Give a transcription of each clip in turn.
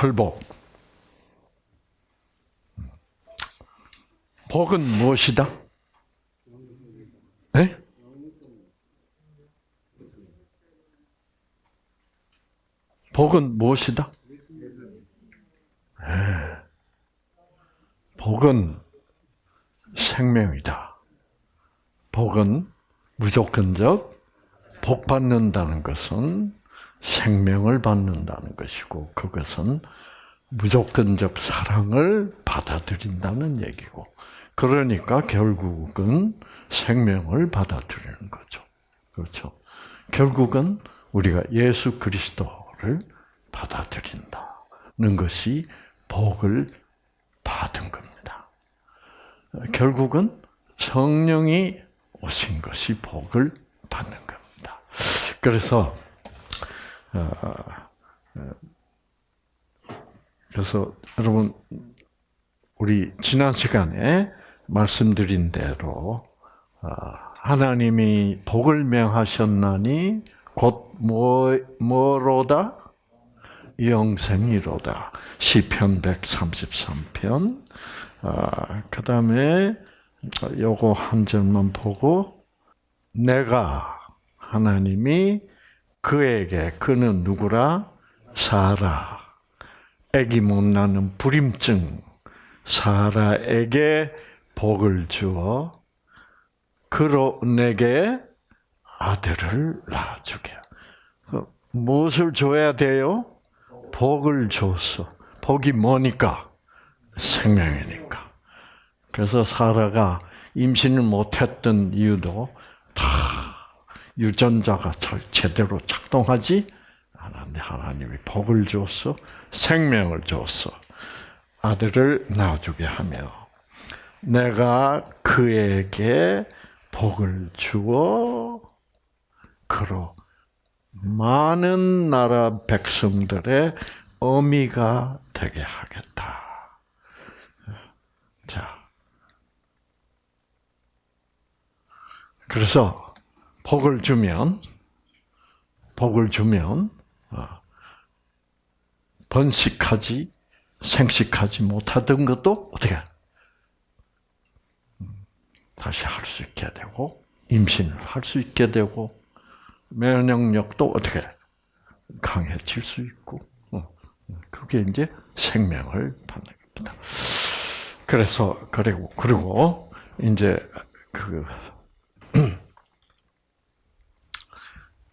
팔복. 복은 무엇이다? 네? 복은 무엇이다? 네. 복은 생명이다. 복은 무조건적 복 받는다는 것은 생명을 받는다는 것이고 그것은 무조건적 사랑을 받아들인다는 얘기고 그러니까 결국은 생명을 받아들이는 거죠. 그렇죠. 결국은 우리가 예수 그리스도를 받아들인다는 것이 복을 받은 겁니다. 결국은 성령이 오신 것이 복을 받는 겁니다. 그래서 그래서 여러분 우리 지난 시간에 말씀드린 대로 어, 하나님이 복을 명하셨나니 곧 뭐, 뭐로다? 영생이로다. 시편 133편. 아, 그 다음에 요거 한 절만 보고 내가 하나님이 그에게 그는 누구라 사라 애기 못 나는 불임증 사라에게 복을 주어 그로 내게 아들을 낳아주게. 그 무엇을 줘야 돼요? 복을 줬어. 복이 뭐니까? 생명이니까. 그래서 사라가 임신을 못했던 이유도 다 유전자가 제대로 작동하지 않았는데 하나님이 복을 줬어, 생명을 줬어, 아들을 낳아주게 하며 내가 그에게 복을 주어 그로 많은 나라 백성들의 어미가 되게 하겠다. 자. 그래서 복을 주면 복을 주면 어, 번식하지 생식하지 못하던 것도 어떻게 다시 할 수 있게 되고 임신을 할 수 있게 되고 면역력도 어떻게 강해질 수 있고 어, 그게 이제 생명을 받는 겁니다. 그래서 그리고 그리고 이제 그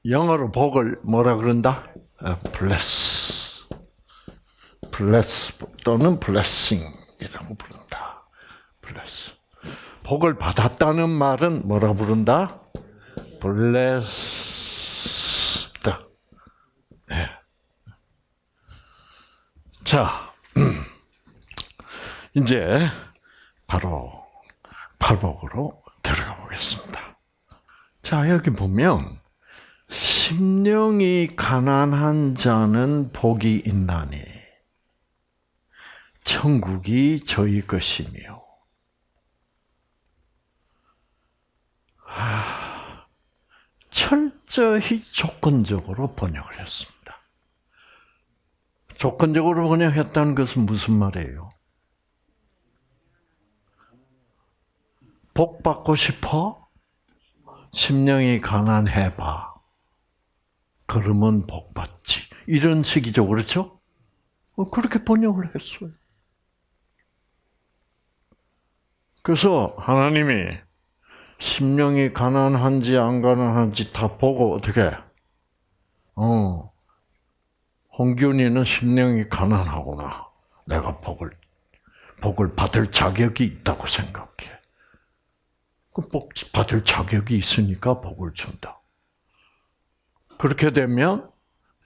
영어로 복을 뭐라 그런다? bless, bless 또는 blessing이라고 부른다. bless. 복을 받았다는 말은 뭐라 부른다? blessed. 네. 자, 이제 바로 팔복으로 들어가 보겠습니다. 자, 여기 보면 심령이 가난한 자는 복이 있나니 천국이 저희 것이며 아, 철저히 조건적으로 번역을 했습니다. 조건적으로 번역했다는 것은 무슨 말이에요? 복 받고 싶어? 심령이 가난해봐. 그러면 복 받지. 이런 식이죠, 그렇죠? 어, 그렇게 번역을 했어요. 그래서 하나님이 심령이 가난한지 안 가난한지 다 보고 어떻게? 어, 홍균이는 심령이 가난하구나. 내가 복을 복을 받을 자격이 있다고 생각해. 그 복 받을 자격이 있으니까 복을 준다. 그렇게 되면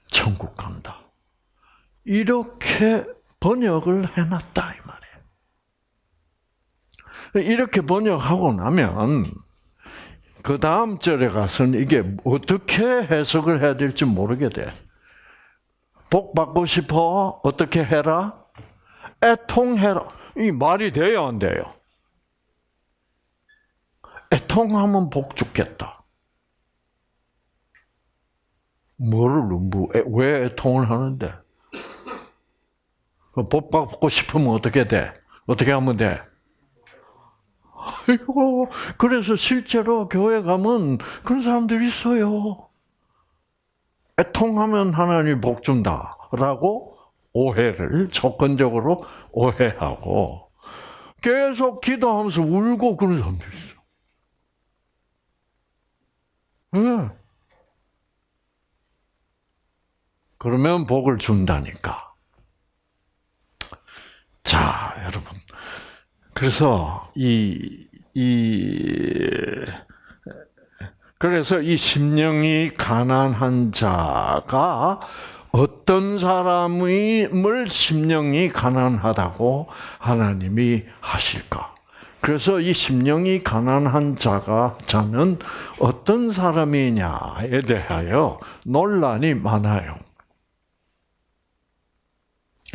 천국 간다. 이렇게 번역을 해놨다 이 말이에요. 이렇게 번역하고 나면 그 다음 절에 가서는 이게 어떻게 해석을 해야 될지 모르게 돼. 복 받고 싶어? 어떻게 해라? 애통해라. 이 말이 돼요, 안 돼요? 애통하면 복 죽겠다. 뭐를 뭐, 왜 애통을 하는데? 그복 받고 싶으면 어떻게 돼? 어떻게 하면 돼? 아이고, 그래서 실제로 교회 가면 그런 사람들이 있어요. 애통하면 하나님 복 준다 라고 오해를 조건적으로 오해하고 계속 기도하면서 울고 그런 사람도 있어. 네. 그러면 복을 준다니까. 자, 여러분. 그래서 이, 이, 그래서 이 심령이 가난한 자가 어떤 사람을 심령이 가난하다고 하나님이 하실까? 그래서 이 심령이 가난한 자가 자는 어떤 사람이냐에 대하여 논란이 많아요.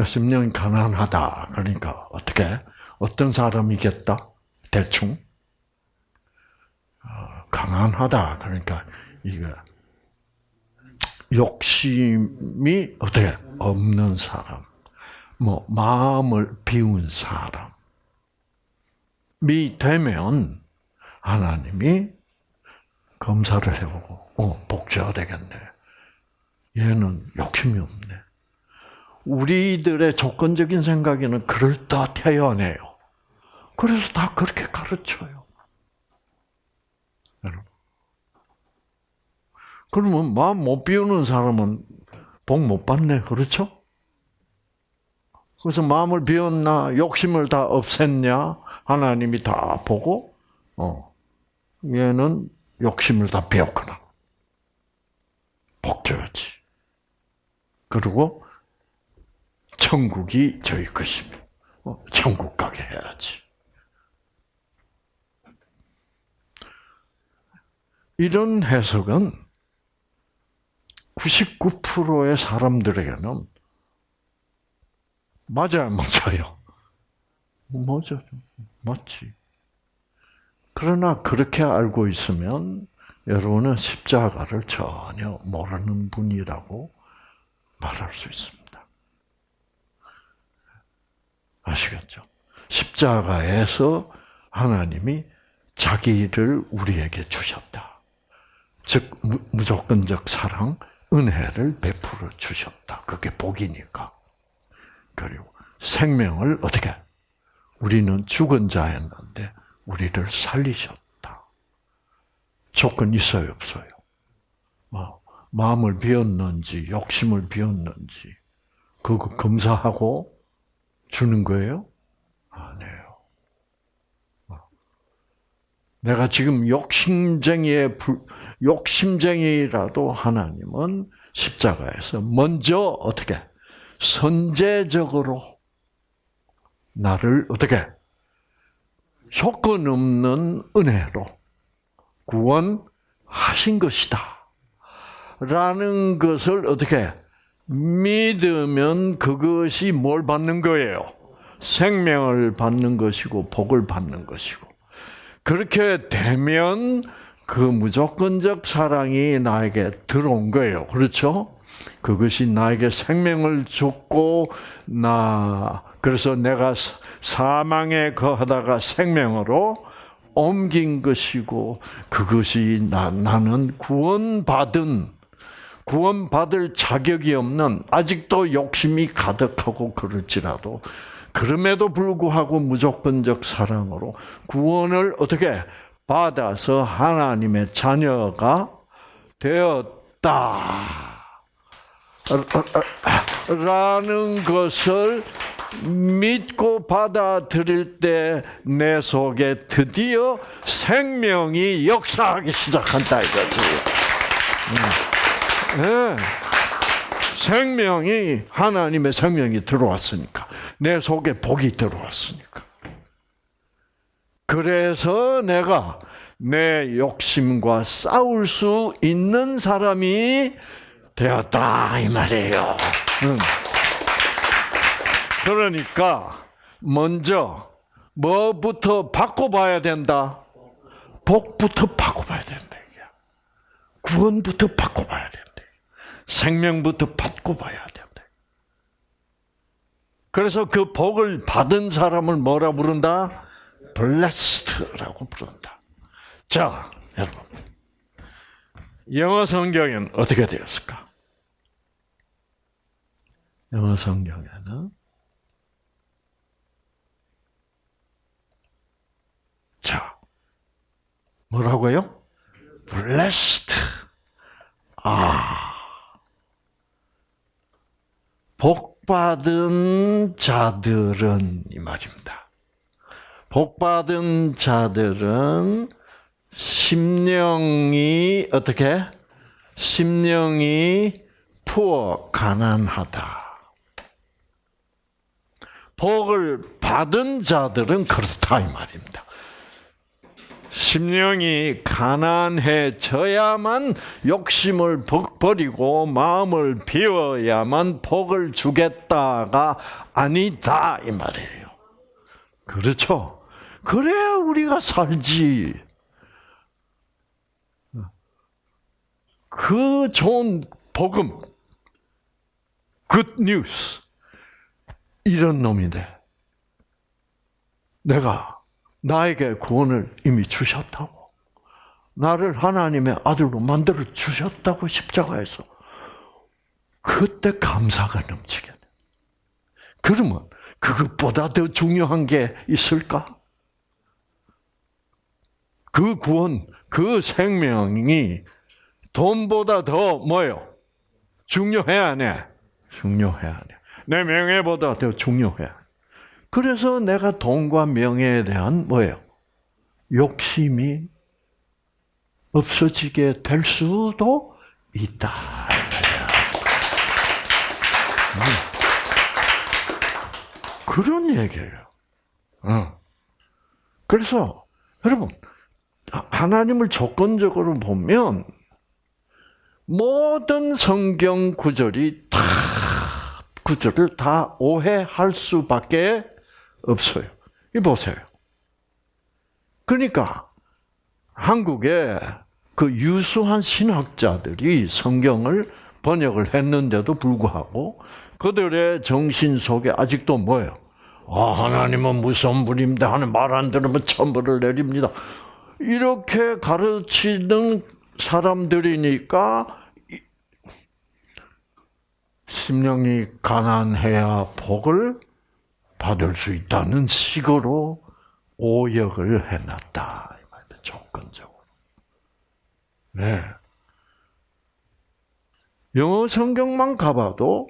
심령이 가난하다. 그러니까 어떻게? 어떤 사람이겠다? 대충 어, 가난하다. 그러니까 이거 욕심이 어떻게 없는 사람, 뭐 마음을 비운 사람이 되면 하나님이 검사를 해보고 어 복제가 되겠네. 얘는 욕심이 없네. 우리들의 조건적인 생각에는 그럴듯해요. 그래서 다 그렇게 가르쳐요. 여러분. 그러면 마음 못 비우는 사람은 복 못 받네. 그렇죠? 그래서 마음을 비웠나, 욕심을 다 없앴냐, 하나님이 다 보고, 어, 얘는 욕심을 다 비웠구나. 복 줘야지. 그리고, 천국이 저희 것이며, 어, 천국 가게 해야지. 이런 해석은 99%의 사람들에게는 맞아요, 맞아요. 맞아, 맞지. 그러나 그렇게 알고 있으면 여러분은 십자가를 전혀 모르는 분이라고 말할 수 있습니다. 아시겠죠? 십자가에서 하나님이 자기를 우리에게 주셨다. 즉 무조건적 사랑, 은혜를 베풀어 주셨다. 그게 복이니까. 그리고 생명을 어떻게? 우리는 죽은 자였는데 우리를 살리셨다. 조건 있어요, 없어요? 뭐, 마음을 비웠는지, 욕심을 비웠는지, 그거 검사하고 주는 거예요? 아니에요. 내가 지금 욕심쟁이의 욕심쟁이라도 하나님은 십자가에서 먼저 어떻게 선제적으로 나를 어떻게 조건 없는 은혜로 구원하신 것이다. 라는 것을 어떻게 믿으면 그것이 뭘 받는 거예요? 생명을 받는 것이고 복을 받는 것이고 그렇게 되면 그 무조건적 사랑이 나에게 들어온 거예요. 그렇죠? 그것이 나에게 생명을 줬고 나 그래서 내가 사망에 거하다가 생명으로 옮긴 것이고 그것이 나, 나는 구원받은 구원받을 자격이 없는 아직도 욕심이 가득하고 그럴지라도 그럼에도 불구하고 무조건적 사랑으로 구원을 어떻게 받아서 하나님의 자녀가 되었다. 라는 것을 믿고 받아들일 때 내 속에 드디어 생명이 역사하기 시작한다 이거지. 네. 생명이 하나님의 생명이 들어왔으니까 내 속에 복이 들어왔으니까. 그래서 내가 내 욕심과 싸울 수 있는 사람이 되었다 이 말이에요. 그러니까 먼저 뭐부터 바꿔봐야 된다. 복부터 바꿔봐야 된다. 구원부터 바꿔봐야 된다. 생명부터 바꿔봐야 된다. 그래서 그 복을 받은 사람을 뭐라 부른다? blessed라고 부른다. 자, 여러분. 영어 성경에는 어떻게 되었을까? 영어 성경에는 자, 뭐라고요? blessed. 아. 복 받은 자들은 이 말입니다. 복 받은 자들은 심령이 어떻게? 심령이 부어 가난하다. 복을 받은 자들은 그렇다 이 말입니다. 심령이 가난해져야만 욕심을 버리고 마음을 비워야만 복을 주겠다가 아니다 이 말이에요. 그렇죠? 그래야 우리가 살지. 그 좋은 복음, good news 이런 놈인데 내가 나에게 구원을 이미 주셨다고. 나를 하나님의 아들로 만들어 주셨다고 십자가에서. 그때 감사가 넘치게 돼. 그러면 그것보다 더 중요한 게 있을까? 그 구원, 그 생명이 돈보다 더 뭐요? 중요해 안 해? 중요해 안 해? 내 명예보다 더 중요해. 그래서 내가 돈과 명예에 대한 뭐예요? 욕심이 없어지게 될 수도 있다. 음. 그런 얘기예요. 어. 그래서 여러분 하나님을 조건적으로 보면 모든 성경 구절이 다 구절을 다 오해할 수밖에 없어요. 이 보세요. 그러니까 한국에 그 유수한 신학자들이 성경을 번역을 했는데도 불구하고 그들의 정신 속에 아직도 뭐예요? 아, 하나님은 무서운 분입니다. 하는 말 안 들으면 천벌을 내립니다. 이렇게 가르치는 사람들이니까 심령이 가난해야 복을 받을 수 있다는 식으로 오역을 해놨다. 조건적으로. 네. 영어 성경만 가봐도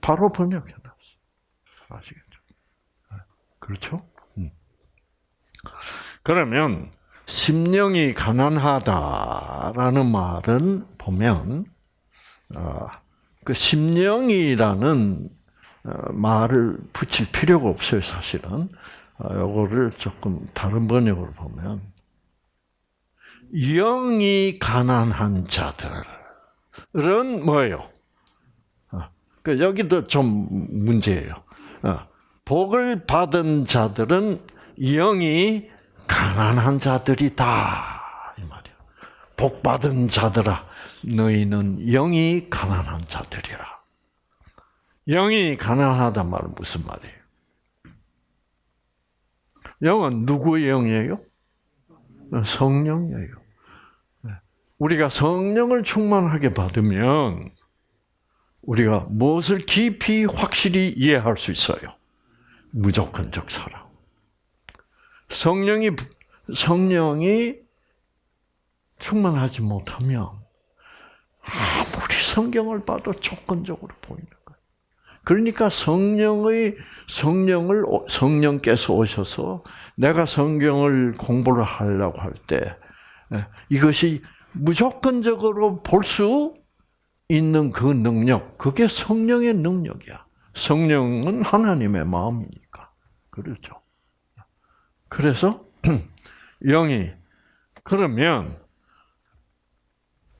바로 번역해 놨어. 아시겠죠? 네. 그렇죠? 음. 그러면 심령이 가난하다라는 말은 보면 어, 그 심령이라는 어, 말을 붙일 필요가 없어요, 사실은. 이거를 조금 다른 번역으로 보면 영이 가난한 자들은 뭐예요? 어, 그 여기도 좀 문제예요. 어, 복을 받은 자들은 영이 가난한 자들이다 이 말이야. 복 받은 자들아, 너희는 영이 가난한 자들이라. 영이 가난하단 말은 무슨 말이에요? 영은 누구의 영이에요? 성령이에요. 네. 우리가 성령을 충만하게 받으면 우리가 무엇을 깊이 확실히 이해할 수 있어요? 무조건적 사랑. 성령이 성령이 충만하지 못하면 아무리 성경을 봐도 조건적으로 거예요. 그러니까 성령의 성령을 성령께서 오셔서 내가 성경을 공부를 하려고 할 때 이것이 무조건적으로 볼 수 있는 그 능력, 그게 성령의 능력이야. 성령은 하나님의 마음이니까. 그렇죠. 그래서 영이 그러면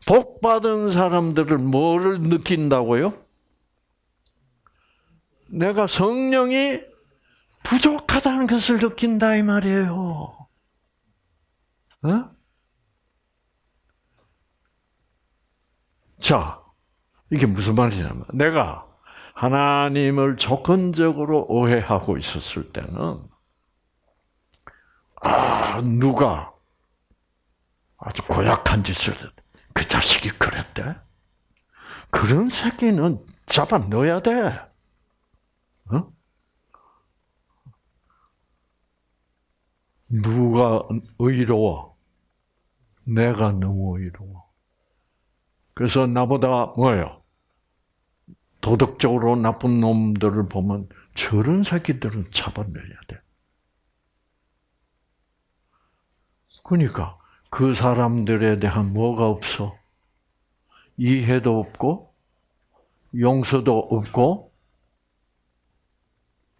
복 받은 사람들을 뭐를 느낀다고요? 내가 성령이 부족하다는 것을 느낀다 이 말이에요. 어? 자, 이게 무슨 말이냐면 내가 하나님을 조건적으로 오해하고 있었을 때는 아 누가 아주 고약한 짓을 그 자식이 그랬대. 그런 새끼는 잡아 넣어야 돼. 어? 누가 의로워? 내가 너무 의로워. 그래서 나보다 뭐예요? 도덕적으로 나쁜 놈들을 보면 저런 새끼들은 잡아내야 돼. 그러니까 그 사람들에 대한 뭐가 없어? 이해도 없고 용서도 없고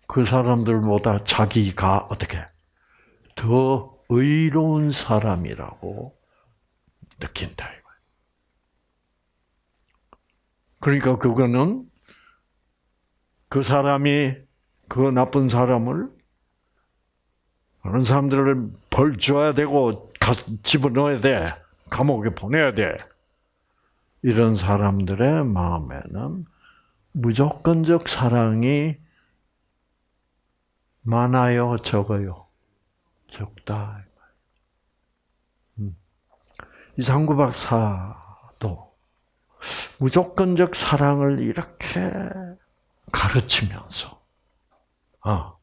그 사람들보다 자기가 어떻게 더 의로운 사람이라고 느낀다. 그러니까 그거는 그 사람이 그 나쁜 사람을 그런 사람들을 벌 줘야 되고 집어넣어야 돼. 감옥에 보내야 돼. 이런 사람들의 마음에는 무조건적 사랑이 많아요, 적어요? 적다. 음. 이상구 박사도 무조건적 사랑을 이렇게 가르치면서, 아,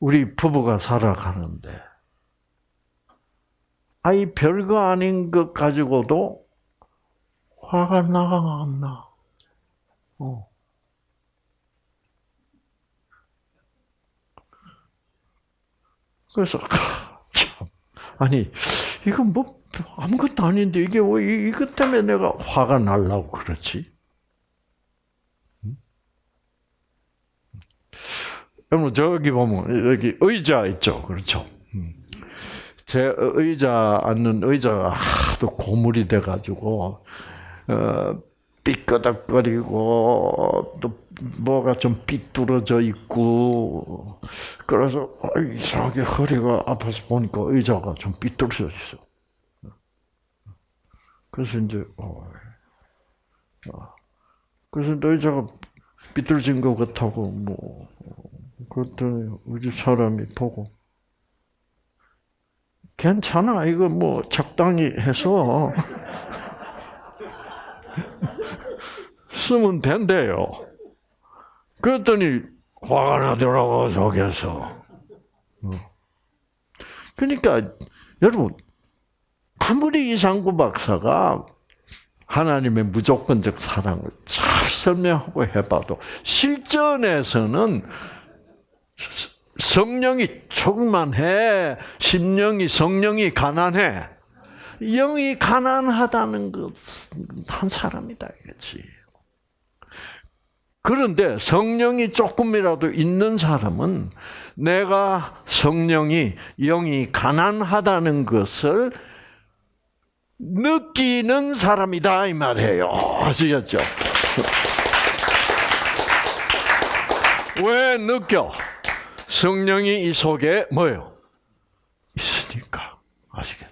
우리 부부가 살아가는데, 아이 별거 아닌 것 가지고도 화가 나가 안 나. 어. 그래서 참 아니 이건 뭐 아무것도 아닌데 이게 왜 이것 때문에 내가 화가 날라고 그렇지? 여러분 저기 보면 여기 의자 있죠, 그렇죠? 제 의자 앉는 의자가 하도 고물이 돼가지고 어, 삐끄덕거리고 또 뭐가 좀 삐뚤어져 있고 그래서 이상하게 허리가 아파서 보니까 의자가 좀 삐뚤어져 있어. 그래서 이제 어, 어. 그래서 의자가 삐뚤어진 것 같다고 뭐 그랬더니 우리 사람이 보고 괜찮아 이거 뭐 적당히 해서 쓰면 된대요. 그랬더니 화가 나더라고 속에서. 어. 그러니까 여러분 아무리 이상구 박사가 하나님의 무조건적 사랑을 잘 설명하고 해봐도 실전에서는 성령이 충만해, 심령이 성령이 가난해. 영이 가난하다는 것 한 사람이다 이거지. 그런데 성령이 조금이라도 있는 사람은 내가 성령이 영이 가난하다는 것을 느끼는 사람이다 이 말이에요. 아시겠죠? 왜 느껴? 성령이 이 속에 뭐예요? 있으니까 아시겠죠?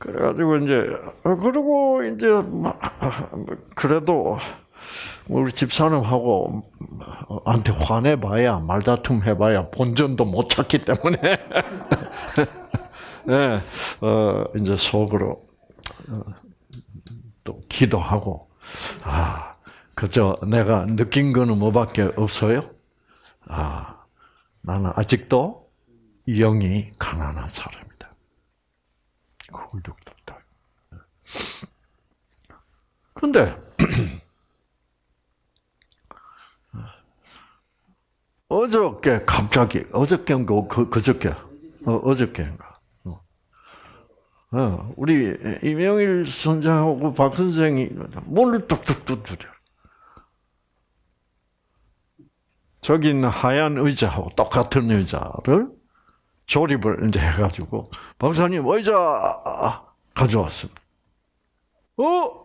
그래가지고 이제 어, 그리고 이제 그래도 우리 집사람하고 한테 화내봐야 말다툼 해봐야 본전도 못 찾기 때문에 네, 어, 이제 속으로 어, 또 기도하고 아 그저 내가 느낀 거는 뭐밖에 없어요? 아 나는 아직도 영이 가난한 사람 훌륭다. 근데 어저께 갑자기 어저께인가 그, 그저께 어, 어저께인가 어. 어, 우리 이명일 선생하고 박 선생이 문을 뚝뚝뚝 두려. 저기 있는 하얀 의자하고 똑같은 의자를 조립을 이제 해가지고 박사님 의자 가져왔습니다. 어?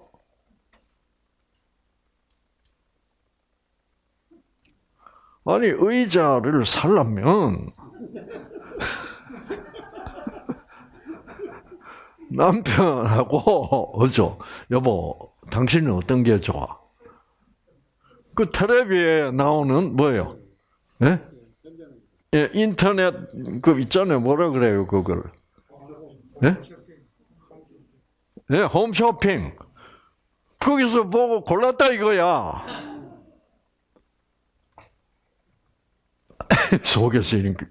아니 의자를 살려면 남편하고 어죠 여보 당신은 어떤 게 좋아? 그 텔레비에 나오는 뭐예요? 예? 예, 인터넷 그 있잖아요. 뭐라 그래요, 그걸? 예? 예, 홈쇼핑. 거기서 보고 골랐다 이거야. 속에서 이렇게.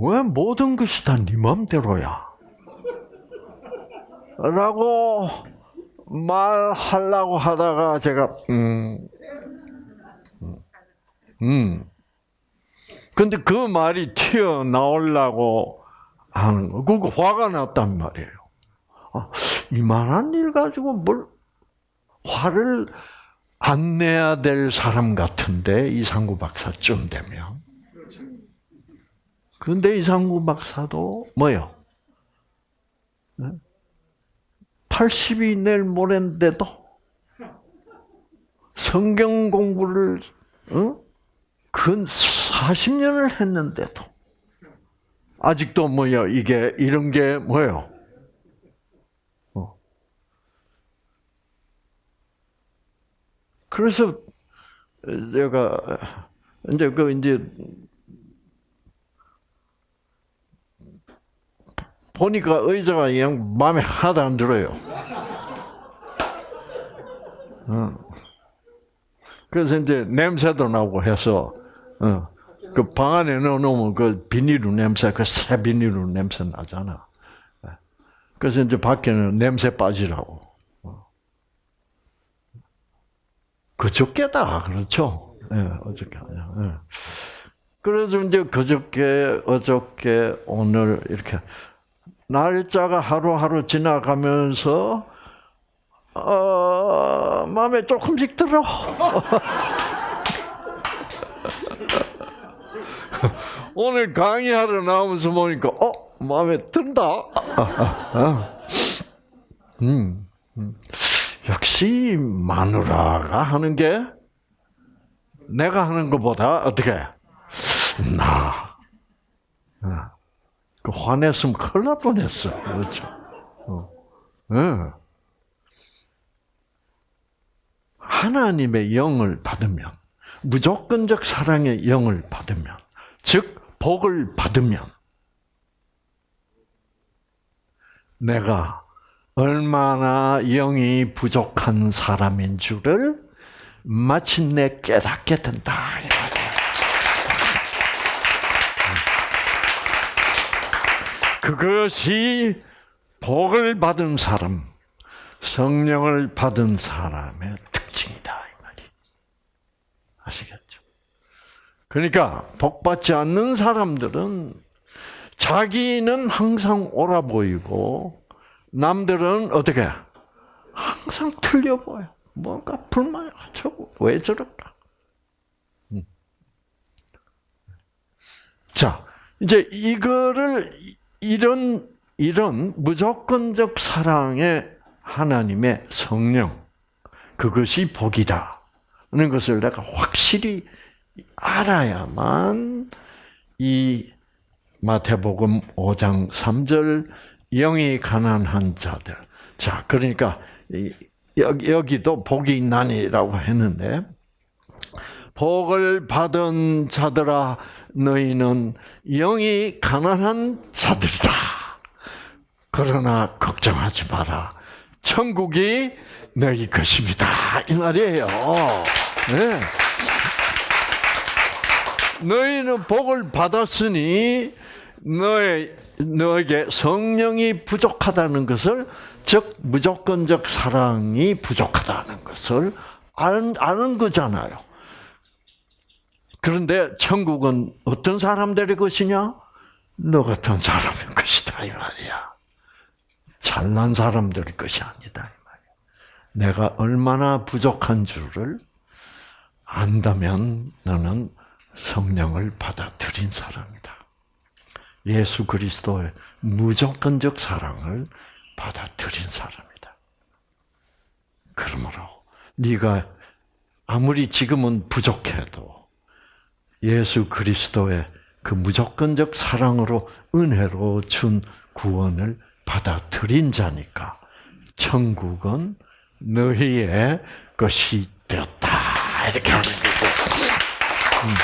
왜 모든 것이 다네 맘대로야? 라고 말하려고 하다가 제가 음, 음. 근데 그 말이 튀어나오려고 하는 거, 그거 화가 났단 말이에요. 아, 이만한 일 가지고 뭘 화를 안 내야 될 사람 같은데 이상구 박사쯤 되면. 근데 이상구 박사도 뭐요? 80이 내일 모레인데도 성경 공부를 어? 근 40년을 했는데도 아직도 뭐야 이게 이런 게 뭐예요? 어. 그래서 제가 이제 그 이제 보니까 의자가 그냥 마음에 하나도 안 들어요. 어. 그래서 이제 냄새도 나고 해서 어. 그 방 안에 넣어놓으면 그 비닐로 냄새, 그 새 비닐로 냄새 나잖아. 예. 그래서 이제 밖에는 냄새 빠지라고. 어. 그저께다, 그렇죠? 예, 어저께 아니야. 예. 그래서 이제 그저께, 어저께, 오늘 이렇게 날짜가 하루하루 지나가면서 어, 마음에 조금씩 들어. 오늘 강의하러 나오면서 보니까 어 마음에 든다. 음, 음, 역시 마누라가 하는 게 내가 하는 것보다 어떻게 나. 그 화냈으면 큰일 날 뻔했어. 그렇죠. 어. 네. 하나님의 영을 받으면 무조건적 사랑의 영을 받으면 즉 복을 받으면 내가 얼마나 영이 부족한 사람인 줄을 마침내 깨닫게 된다. 그것이 복을 받은 사람, 성령을 받은 사람의. 아시겠죠? 그러니까 복 받지 않는 사람들은 자기는 항상 옳아 보이고 남들은 어떻게 항상 틀려 보여. 뭔가 불만이 가지고 왜 저럴까? 음. 자, 이제 이거를 이런 이런 무조건적 사랑의 하나님의 성령 그것이 복이다. 는 것을 내가 확실히 알아야만 이 마태복음 5장 3절 영이 가난한 자들. 자, 그러니까 여기도 복이 있나니라고 했는데 복을 받은 자들아 너희는 영이 가난한 자들이다. 그러나 걱정하지 마라. 천국이 너희 것입니다. 이 말이에요. 네. 너희는 복을 받았으니 너의 너에게 성령이 부족하다는 것을 즉 무조건적 사랑이 부족하다는 것을 아는, 아는 거잖아요. 그런데 천국은 어떤 사람들의 것이냐? 너 같은 사람의 것이다 이 말이야. 잘난 사람들의 것이 아니다. 내가 얼마나 부족한 줄을 안다면 너는 성령을 받아들인 사람이다. 예수 그리스도의 무조건적 사랑을 받아들인 사람이다. 그러므로 네가 아무리 지금은 부족해도 예수 그리스도의 그 무조건적 사랑으로 은혜로 준 구원을 받아들인 자니까 천국은 너희의 것이 되었다. 이렇게 하는 거고. 음.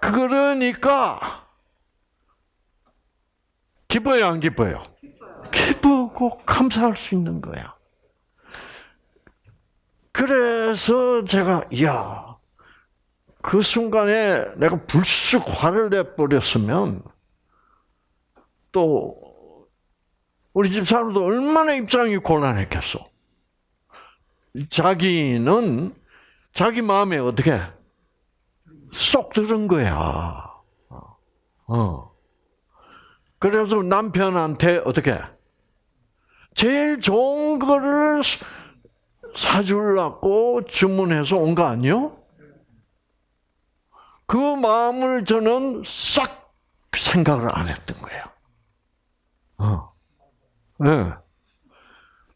그러니까 기뻐요, 안 기뻐요? 기쁘고 감사할 수 있는 거야. 그래서 제가 야, 그 순간에 내가 불쑥 화를 내 버렸으면 또 우리 집 사람도 얼마나 입장이 곤란했겠어. 자기는 자기 마음에 어떻게 쏙 들은 거야. 어. 그래서 남편한테 어떻게 제일 좋은 거를 사주려고 주문해서 온 거 아니요? 그 마음을 저는 싹 생각을 안 했던 거예요. 어. 네.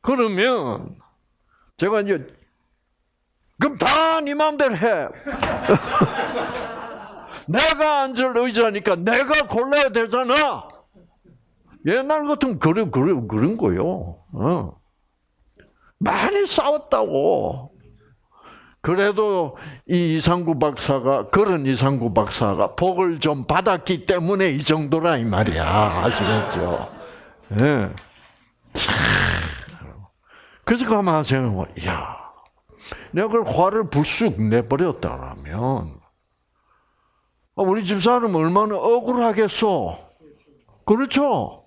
그러면 제가 이제 그럼 다 네 마음대로 해. 내가 앉을 의자니까 내가 골라야 되잖아. 옛날 같은 그런 그런 그런 거요. 어. 많이 싸웠다고. 그래도 이 이상구 박사가 그런 이상구 박사가 복을 좀 받았기 때문에 이 정도라 이 말이야 아시겠죠? 예. 네. 그래서 가만 생각해, 야, 내가 그걸 화를 불쑥 내버렸다라면 아, 우리 집사람 얼마나 억울하겠어. 그렇죠?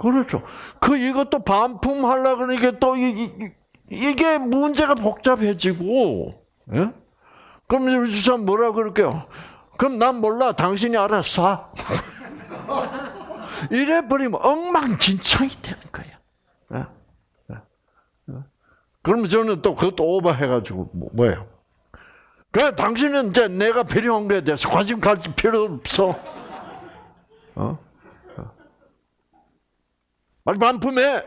그렇죠. 그 이것도 반품하려 그러니까 또 이, 이, 이 게 문제가 복잡해지고, 예? 그럼 우리 집사람 뭐라 그럴게요? 그럼 난 몰라. 당신이 알아서 이래 버리면 엉망진창이 되는 거야. 예? 예? 그러면 저는 또 그것도 오버해가지고 뭐, 뭐예요? 그래 당신은 이제 내가 필요한 거에 대해서 관심 가질 필요 없어. 어? 빨리 반품해.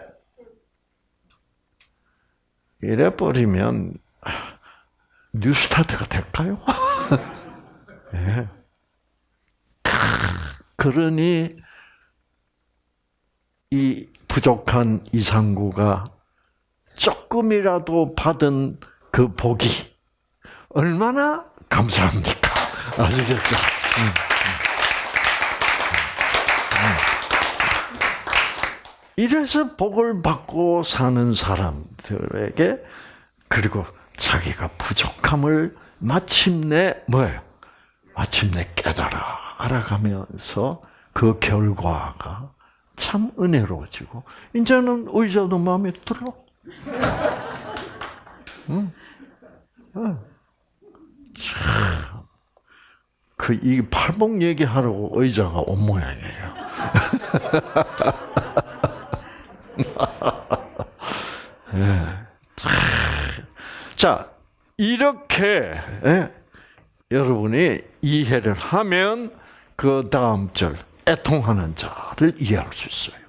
이래 버리면 뉴스타트가 될까요? 네. 그러니 이 부족한 이상구가 조금이라도 받은 그 복이 얼마나 감사합니까? 아시겠죠? 음, 음. 이래서 복을 받고 사는 사람들에게 그리고 자기가 부족함을 마침내 뭐예요? 마침내 깨달아 알아가면서 그 결과가 참 은혜로워지고 이제는 의자도 마음에 들어. 응? 응. 참. 그, 이 팔복 얘기하라고 의자가 온 모양이에요. 네. 자, 이렇게, 예, 여러분이 이해를 하면, 그 다음 절, 애통하는 자를 이해할 수 있어요.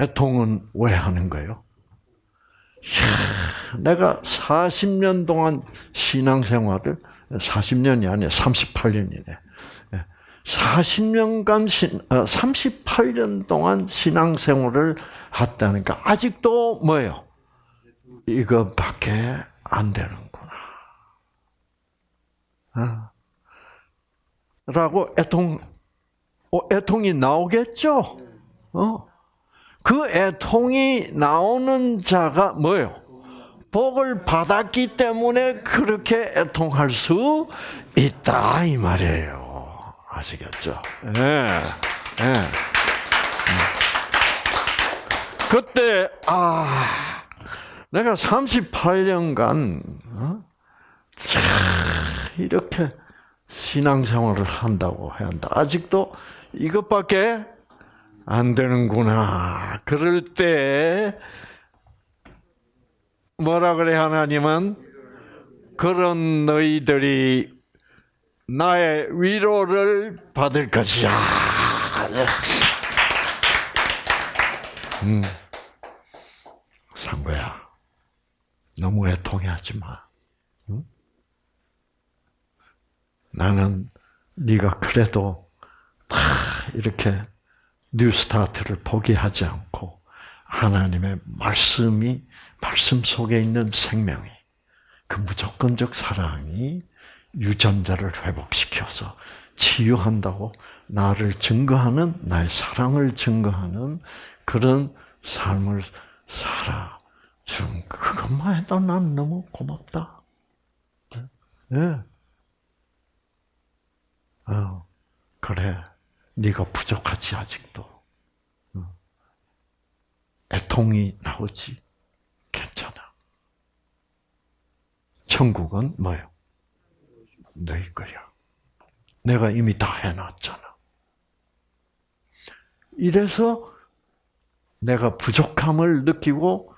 애통은 왜 하는 거예요? 이야, 내가 40년 동안 신앙생활을 40년이 아니라 38년이네. 40년간 신, 38년 동안 신앙생활을 했다니까 아직도 뭐예요? 이거밖에 안 되는구나. 어. 라고 애통 어, 애통이 나오겠죠? 어. 그 애통이 나오는 자가 뭐예요? 복을 받았기 때문에 그렇게 애통할 수 있다 이 말이에요. 아시겠죠? 예. 네. 네. 그때 아 내가 38년간 어? 이렇게 신앙생활을 한다고 한다. 아직도 이것밖에 안 되는구나. 그럴 때 뭐라 그래 하나님은 그런 너희들이 나의 위로를 받을 것이야. 음, 상거야. 너무 애통해하지 마. 응? 나는 네가 그래도 다 이렇게 뉴스타트를 포기하지 않고 하나님의 말씀이 말씀 속에 있는 생명이 그 무조건적 사랑이 유전자를 회복시켜서 치유한다고 나를 증거하는 나의 사랑을 증거하는 그런 삶을 살아 준 그것만 해도 난 너무 고맙다. 예. 네. 어, 그래. 네가 부족하지 아직도. 어. 애통이 나오지. 괜찮아. 천국은 뭐요? 너희 거야. 내가 이미 다 해놨잖아. 이래서 내가 부족함을 느끼고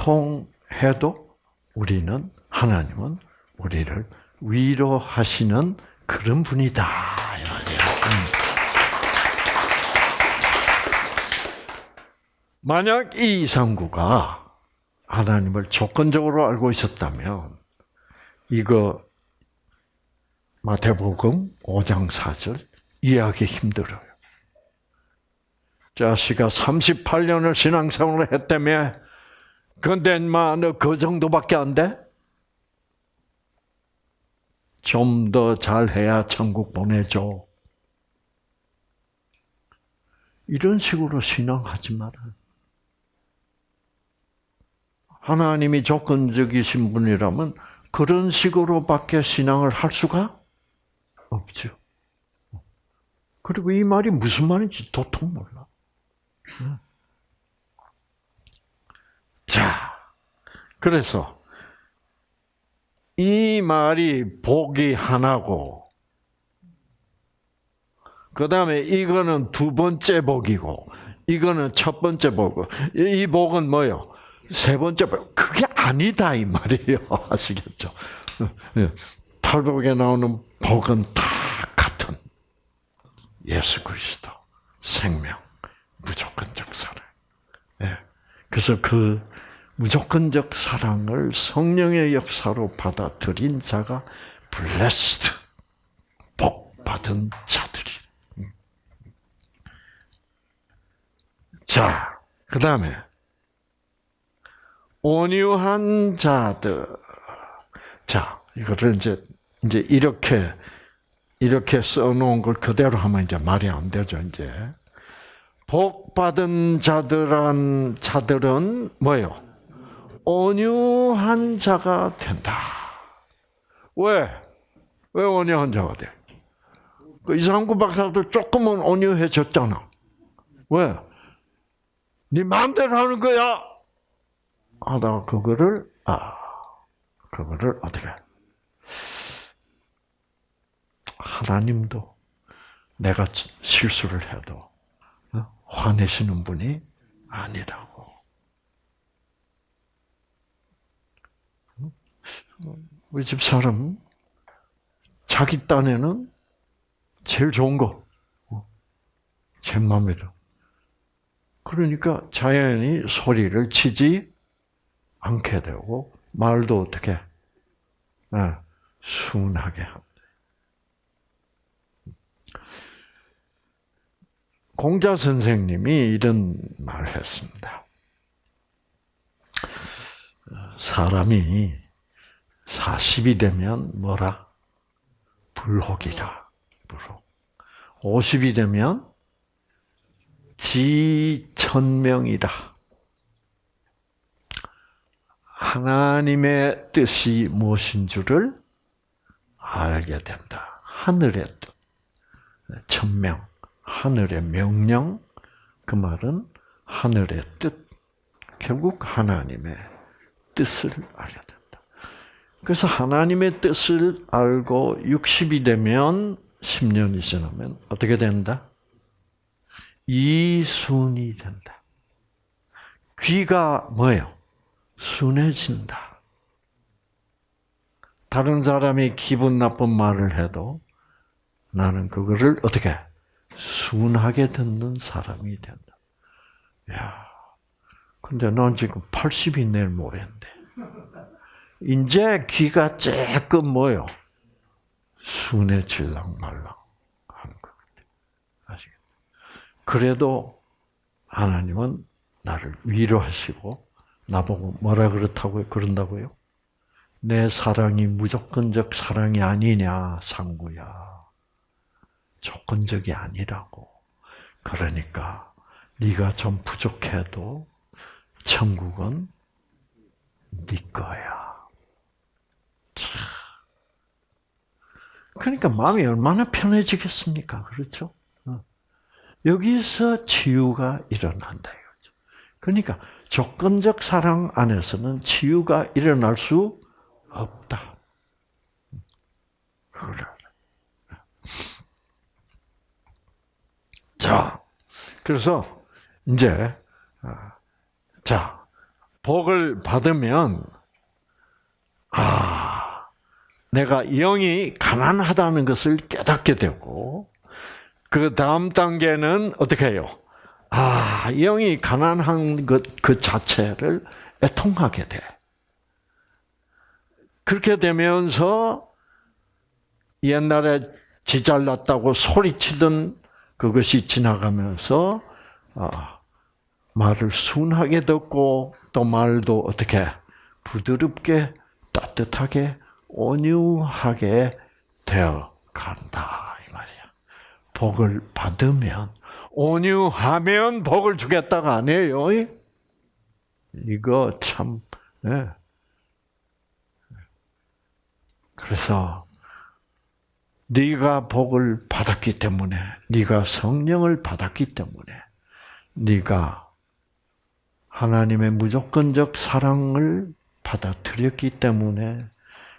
애통해도 우리는 하나님은 우리를 위로하시는 그런 분이다. 음. 만약 이 이상구가 하나님을 조건적으로 알고 있었다면 이거 마태복음 5장 4절 이해하기 힘들어요. 자식아 38년을 신앙생활을 했다며 근데 인마 너 그 정도밖에 안 돼? 좀 더 잘해야 천국 보내줘. 이런 식으로 신앙하지 마라. 하나님이 조건적이신 분이라면 그런 식으로밖에 신앙을 할 수가 없죠. 그리고 이 말이 무슨 말인지 도통 몰라. 자, 그래서 이 말이 복이 하나고, 그 다음에 이거는 두 번째 복이고, 이거는 첫 번째 복이고, 이 복은 뭐요? 세 번째 복. 그게 아니다, 이 말이에요. 아시겠죠? 팔복에 나오는 복은 다 같은 예수 그리스도, 생명, 무조건적 사랑. 예. 그래서 그 무조건적 사랑을 성령의 역사로 받아들인 자가 blessed, 복 받은 자들이. 음. 자, 그 다음에 온유한 자들. 자, 이거를 이제 이제 이렇게 이렇게 써놓은 걸 그대로 하면 이제 말이 안 되죠, 이제. 복 받은 자들은 자들은 뭐요? 온유한 자가 된다. 왜? 왜 온유한 자가 돼? 그 이상구 박사도 조금은 온유해졌잖아. 왜? 네 마음대로 하는 거야. 하다가 그거를 아 그거를 어떻게? 하나님도 내가 실수를 해도 어? 화내시는 분이 아니라고. 우리 집 사람 자기 딴에는 제일 좋은 거, 어? 제 마음대로. 그러니까 자연히 소리를 치지 않게 되고 말도 어떻게 네, 순하게 합니다. 공자 선생님이 이런 말을 했습니다. 사람이 40이 되면 뭐라? 불혹이라. 불혹. 50이 되면 지천명이다. 하나님의 뜻이 무엇인 줄을 알게 된다. 하늘의 뜻. 천명. 하늘의 명령, 그 말은 하늘의 뜻, 결국 하나님의 뜻을 알게 된다. 그래서 하나님의 뜻을 알고 60이 되면 10년이 지나면 어떻게 된다? 이순이 된다. 귀가 뭐예요? 순해진다. 다른 사람이 기분 나쁜 말을 해도 나는 그거를 어떻게 순하게 듣는 사람이 된다. 야, 근데 난 지금 80이 내일 모레인데. 이제 귀가 조금 뭐요? 순해질랑 말랑 하는 것 같아. 아시겠죠? 그래도 하나님은 나를 위로하시고 나보고 뭐라 그렇다고요? 그런다고요? 내 사랑이 무조건적 사랑이 아니냐, 상구야. 조건적이 아니라고. 그러니까 네가 좀 부족해도 천국은 네 거야. 그러니까 마음이 얼마나 편해지겠습니까? 그렇죠? 어. 여기서 치유가 일어난다. 그러니까 조건적 사랑 안에서는 치유가 일어날 수 없다. 그래. 자, 그래서 이제 아, 자 복을 받으면 아 내가 영이 가난하다는 것을 깨닫게 되고 그 다음 단계는 어떻게 해요? 아 영이 가난한 것 그 자체를 애통하게 돼. 그렇게 되면서 옛날에 지잘났다고 소리치던 그것이 지나가면서 아, 말을 순하게 듣고 또 말도 어떻게 부드럽게 따뜻하게 온유하게 되어 간다 이 말이야. 복을 받으면 온유하면 복을 주겠다가 아니에요. 이거 참 네. 그래서 네가 복을 받았기 때문에 네가 성령을 받았기 때문에 네가 하나님의 무조건적 사랑을 받아들였기 때문에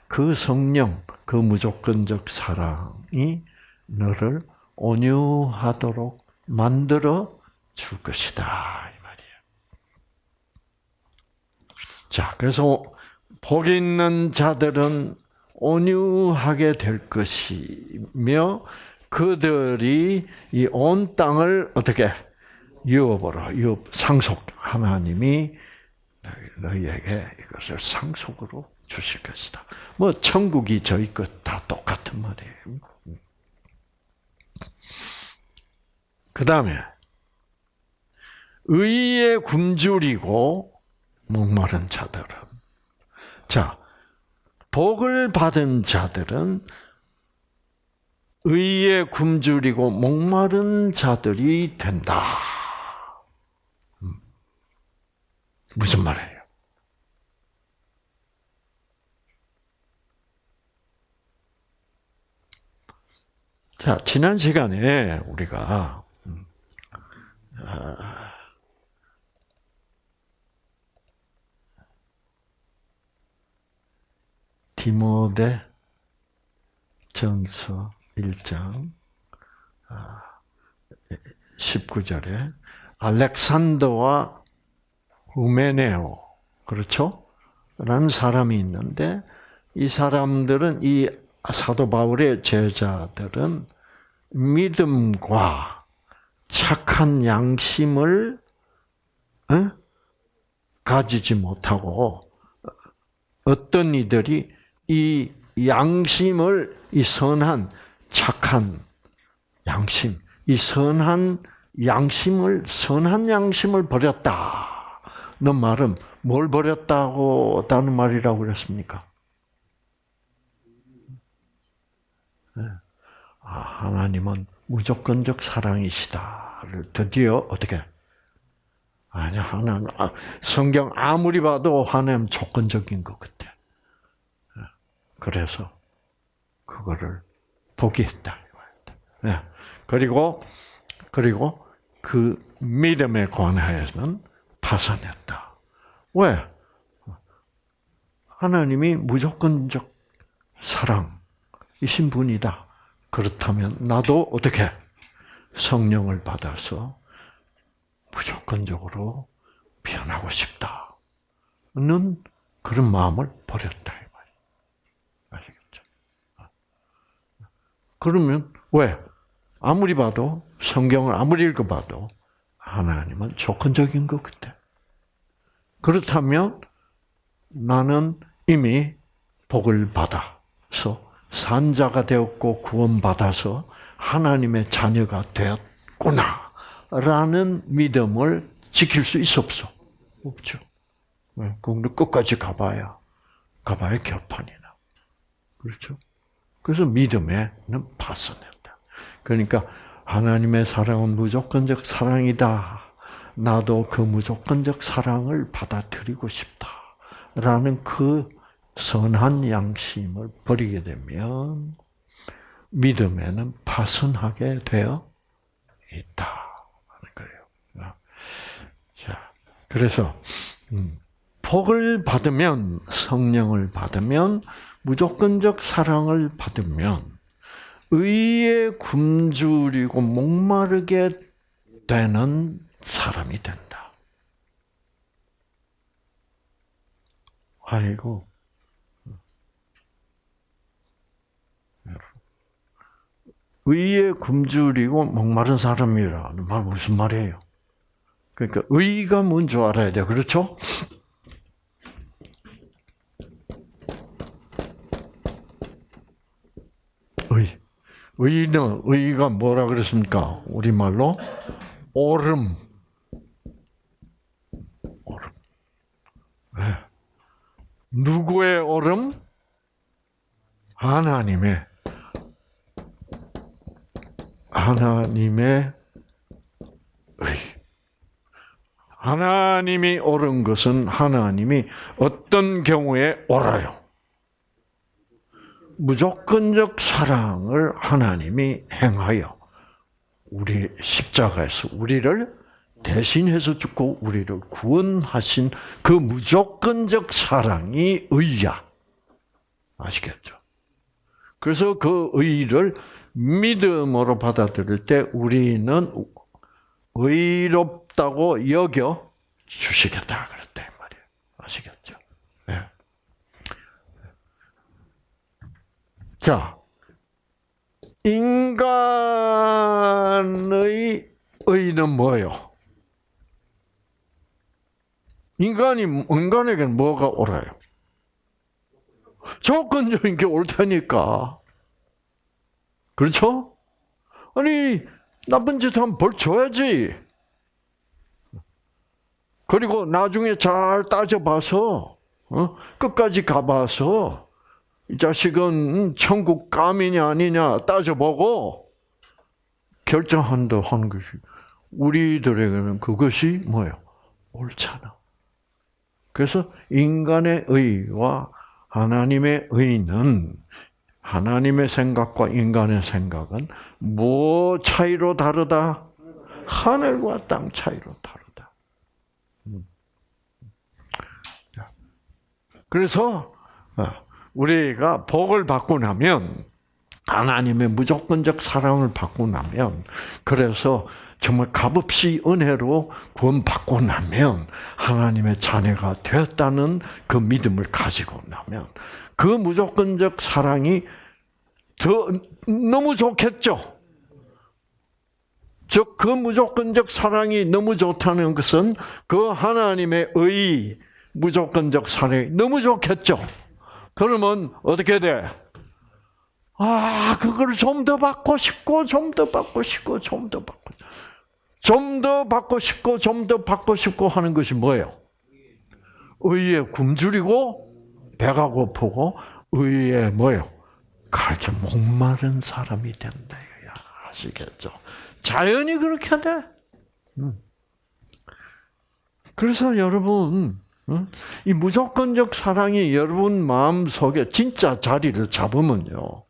그 성령, 그 무조건적 사랑이 너를 온유하도록 만들어 줄 것이다 이 말이에요. 자, 그래서 복 있는 자들은 온유하게 될 것이며 그들이 이 온 땅을 어떻게 유업으로 유업 상속 하나님이 너희에게 이것을 상속으로 주실 것이다. 뭐 천국이 저희 것 다 똑같은 말이에요. 그 다음에 의에 굶주리고 목마른 자들은 자 복을 받은 자들은 의에 굶주리고 목마른 자들이 된다. 음. 무슨 말이에요? 자, 지난 시간에 우리가 디모데 전서 1장 19절에 아, 알렉산더와 우메네오 그렇죠? 라는 사람이 있는데 이 사람들은 이 사도 바울의 제자들은 믿음과 착한 양심을 어? 가지지 못하고 어떤 이들이 이 양심을 이 선한 착한 양심, 이 선한 양심을 선한 양심을 버렸다. 너 말은 뭘 버렸다고 다는 말이라고 그랬습니까? 네. 아, 하나님은 무조건적 사랑이시다를 드디어 어떻게? 아니 하나님 아, 성경 아무리 봐도 하나님 조건적인 것 같아. 그래서 그거를 포기했다. 네. 그리고 그리고 그 믿음에 관하여는 파산했다. 왜? 하나님이 무조건적 사랑이신 분이다. 그렇다면 나도 어떻게 성령을 받아서 무조건적으로 변하고 싶다는 그런 마음을 버렸다. 그러면 왜? 아무리 봐도 성경을 아무리 읽어봐도 하나님은 조건적인 것 같아. 그렇다면 나는 이미 복을 받아서 산자가 되었고 구원받아서 하나님의 자녀가 되었구나 라는 믿음을 지킬 수 있어 없어? 없죠. 그런데 끝까지 가봐야 가봐야 결판이나. 그렇죠? 그래서 믿음에는 파선한다. 그러니까 하나님의 사랑은 무조건적 사랑이다. 나도 그 무조건적 사랑을 받아들이고 싶다. 라는 그 선한 양심을 버리게 되면 믿음에는 파선하게 되어 있다. 하는 거예요. 자, 그래서 음, 복을 받으면 성령을 받으면 무조건적 사랑을 받으면 의에 굶주리고 목마르게 되는 사람이 된다. 아이고. 의에 굶주리고 목마른 사람이라는 말 무슨 말이에요? 그러니까 의가 뭔지 알아야 돼. 그렇죠? 의. 의는 의가 뭐라 그랬습니까? 우리말로 오름. 오름. 네. 누구의 오름? 하나님의 하나님의 의. 하나님이 옳은 것은 하나님이 어떤 경우에 옳아요? 무조건적 사랑을 하나님이 행하여 우리 십자가에서 우리를 대신해서 죽고 우리를 구원하신 그 무조건적 사랑이 의야. 아시겠죠? 그래서 그 의를 믿음으로 받아들일 때 우리는 의롭다고 여겨 주시겠다 그랬다 말이에요. 아시겠죠? 네. 자, 인간의 의는 뭐예요? 인간이 인간에게는 뭐가 옳아요? 조건적인 게 옳다니까. 그렇죠? 아니 나쁜 짓 하면 벌 줘야지. 그리고 나중에 잘 따져봐서 어? 끝까지 가봐서 이 자식은 천국 감이냐 아니냐 따져보고 결정한다 하는 것이 우리들에게는 그것이 뭐예요? 옳잖아. 그래서 인간의 의와 하나님의 의는 하나님의 생각과 인간의 생각은 뭐 차이로 다르다? 하늘과 땅 차이로 다르다. 음. 그래서 어, 우리가 복을 받고 나면 하나님의 무조건적 사랑을 받고 나면 그래서 정말 값없이 은혜로 구원받고 나면 하나님의 자녀가 되었다는 그 믿음을 가지고 나면 그 무조건적 사랑이 더 너무 좋겠죠. 즉, 그 무조건적 사랑이 너무 좋다는 것은 그 하나님의 의, 무조건적 사랑이 너무 좋겠죠. 그러면 어떻게 돼? 아, 그걸 좀 더 받고 싶고, 좀 더 받고 싶고, 좀 더 받고, 좀 더 받고 싶고, 좀 더 받고 싶고 하는 것이 뭐예요? 의에 굶주리고, 배가 고프고, 의에 뭐예요? 가르쳐 목마른 사람이 된다. 아시겠죠? 자연이 그렇게 돼. 음. 그래서 여러분, 이 무조건적 사랑이 여러분 마음 속에 진짜 자리를 잡으면요.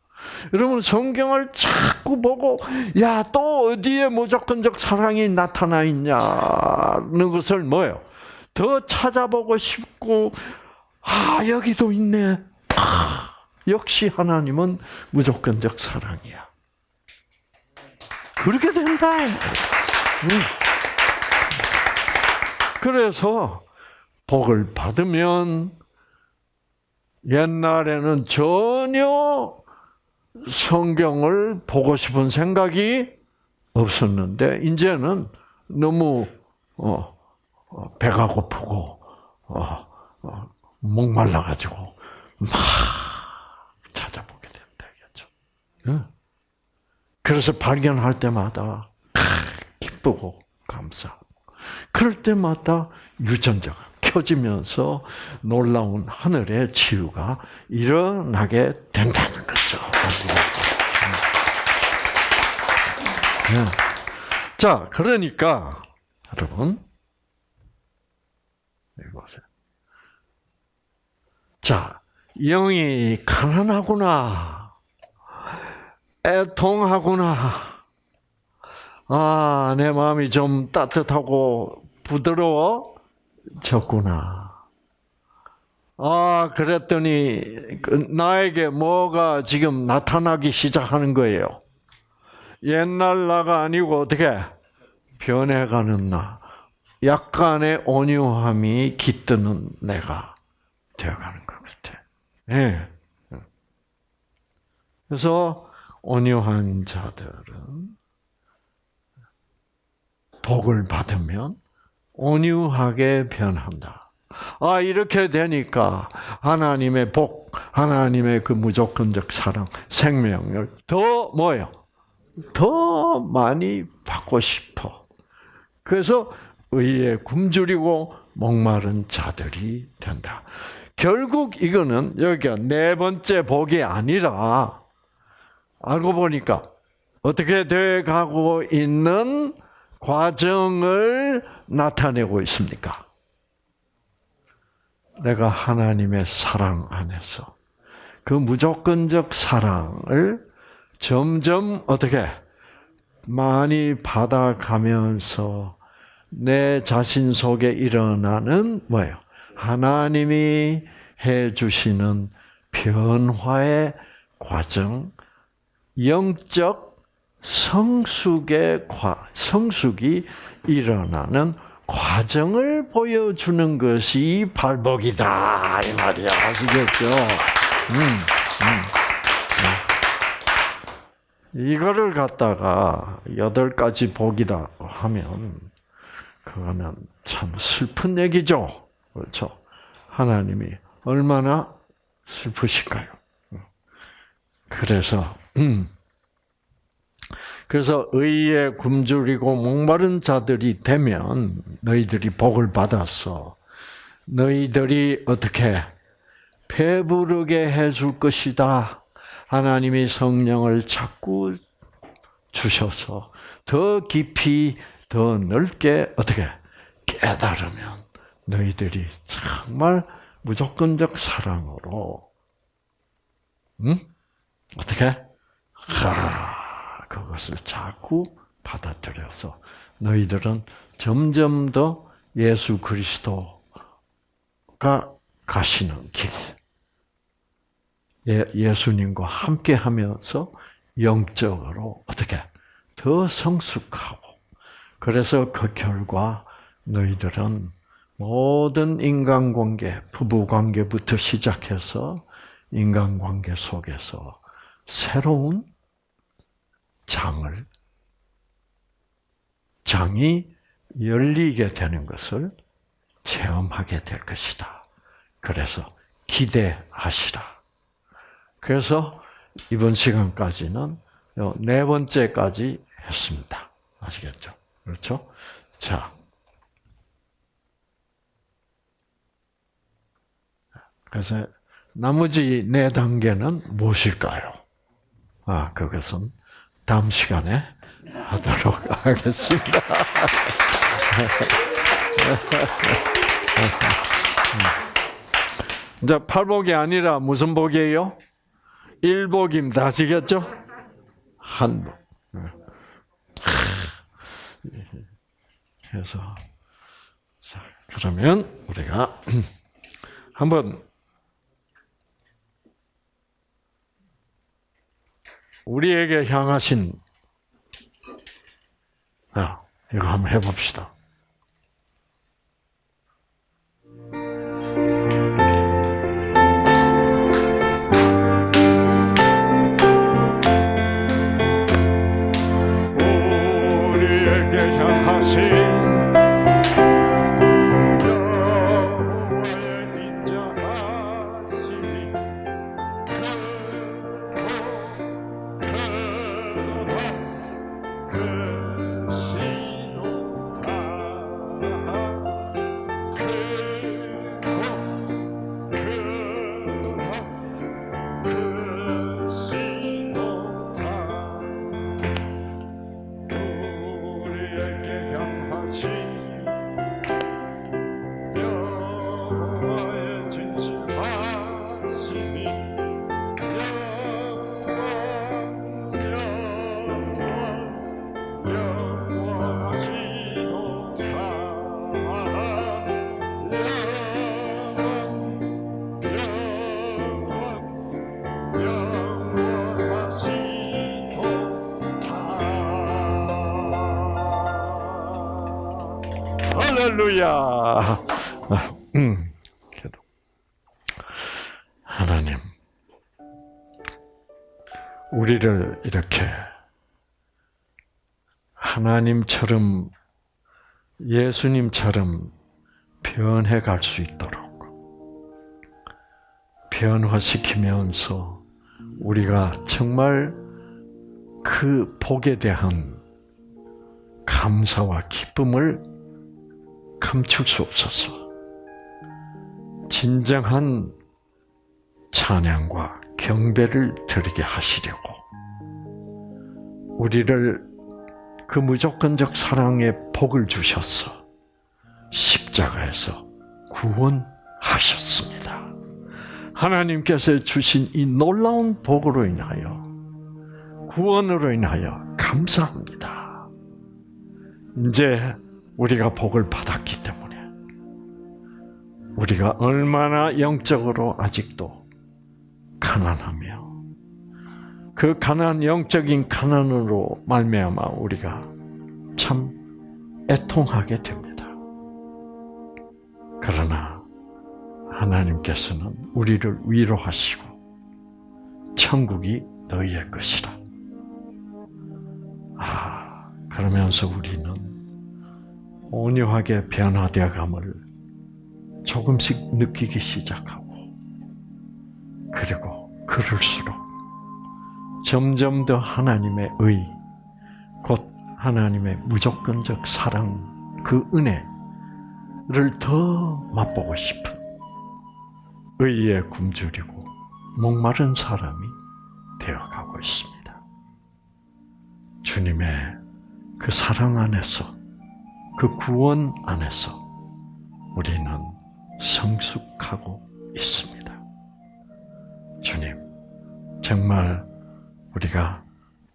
여러분 성경을 자꾸 보고 야 또 어디에 무조건적 사랑이 나타나 있냐는 것을 뭐요? 더 찾아보고 싶고 아 여기도 있네. 아, 역시 하나님은 무조건적 사랑이야. 그렇게 된다. 그래서 복을 받으면 옛날에는 전혀 성경을 보고 싶은 생각이 없었는데 이제는 너무 어, 어, 배가 고프고 어, 어 목말라 가지고 막 찾아보게 된다겠죠. 그래서 발견할 때마다 기쁘고 감사. 그럴 때마다 유전자가 켜지면서 놀라운 하늘의 치유가 일어나게 된다는 거죠. 네. 자, 그러니까 여러분 이보세요. 자, 영이 가난하구나. 애통하구나. 아, 내 마음이 좀 따뜻하고 부드러워졌구나. 아, 그랬더니 그 나에게 뭐가 지금 나타나기 시작하는 거예요. 옛날 나가 아니고 어떻게 변해가는 나. 약간의 온유함이 깃드는 내가 되어가는 것 같아. 예. 그래서 온유한 자들은 복을 받으면 온유하게 변한다. 아, 이렇게 되니까 하나님의 복, 하나님의 그 무조건적 사랑, 생명을 더 뭐예요? 더 많이 받고 싶어. 그래서 의에 굶주리고 목마른 자들이 된다. 결국 이거는 여기가 네 번째 복이 아니라 알고 보니까 어떻게 돼 가고 있는 과정을 나타내고 있습니까? 내가 하나님의 사랑 안에서 그 무조건적 사랑을 점점 어떻게 많이 받아가면서 내 자신 속에 일어나는 뭐예요? 하나님이 해 주시는 변화의 과정, 영적 성숙의 과, 성숙이 일어나는 과정을 보여주는 것이 발복이다 이 말이야 아시겠죠? 음, 음, 음. 이거를 갖다가 여덟 가지 복이다 하면 그거는 참 슬픈 얘기죠, 그렇죠? 하나님이 얼마나 슬프실까요? 그래서 음. 그래서 의에 굶주리고 목마른 자들이 되면 너희들이 복을 받아서 너희들이 어떻게 배부르게 해줄 것이다. 하나님이 성령을 자꾸 주셔서 더 깊이 더 넓게 어떻게 깨달으면 너희들이 정말 무조건적 사랑으로. 응? 어떻게? 하 그것을 자꾸 받아들여서 너희들은 점점 더 예수 그리스도가 가시는 길, 예, 예수님과 함께 하면서 영적으로 어떻게? 더 성숙하고. 그래서 그 결과 너희들은 모든 인간관계, 부부관계부터 시작해서 인간관계 속에서 새로운 장을 장이 열리게 되는 것을 체험하게 될 것이다. 그래서 기대하시라. 그래서 이번 시간까지는 네 번째까지 했습니다. 아시겠죠? 그렇죠? 자. 그래서 나머지 네 단계는 무엇일까요? 아, 그것은 다음 시간에 하도록 하겠습니다. 이제 팔복이 아니라 무슨 복이에요? 일복입니다. 아시겠죠? 한복. 그래서 자 그러면 우리가 한번 우리에게 향하신 아, 이거 한번 해봅시다. 할렐루야. 음, 하나님, 우리를 이렇게 하나님처럼 예수님처럼 변해 갈 수 있도록 변화시키면서 우리가 정말 그 복에 대한 감사와 기쁨을 감출 수 없어서 진정한 찬양과 경배를 드리게 하시려고 우리를 그 무조건적 사랑의 복을 주셔서 십자가에서 구원하셨습니다. 하나님께서 주신 이 놀라운 복으로 인하여 구원으로 인하여 감사합니다. 이제 우리가 복을 받았기 때문에 우리가 얼마나 영적으로 아직도 가난하며 그 가난 영적인 가난으로 말미암아 우리가 참 애통하게 됩니다. 그러나 하나님께서는 우리를 위로하시고 천국이 너희의 것이라. 아, 그러면서 우리는 온유하게 변화되어감을 조금씩 느끼기 시작하고 그리고 그럴수록 점점 더 하나님의 의, 곧 하나님의 무조건적 사랑, 그 은혜를 더 맛보고 싶은 의에 굶주리고 목마른 사람이 되어가고 있습니다. 주님의 그 사랑 안에서, 그 구원 안에서 우리는 성숙하고 있습니다. 주님, 정말 우리가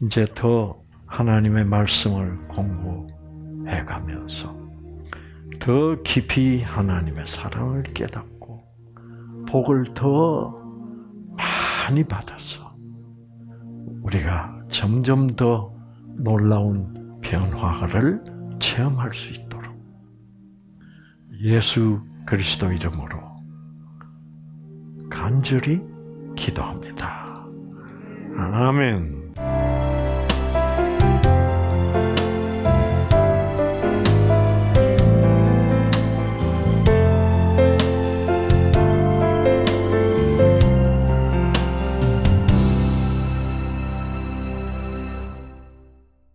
이제 더 하나님의 말씀을 공부해 가면서 더 깊이 하나님의 사랑을 깨닫고 복을 더 많이 받아서 우리가 점점 더 놀라운 변화를 체험할 수 있도록 예수 그리스도 이름으로 간절히 기도합니다. 아멘.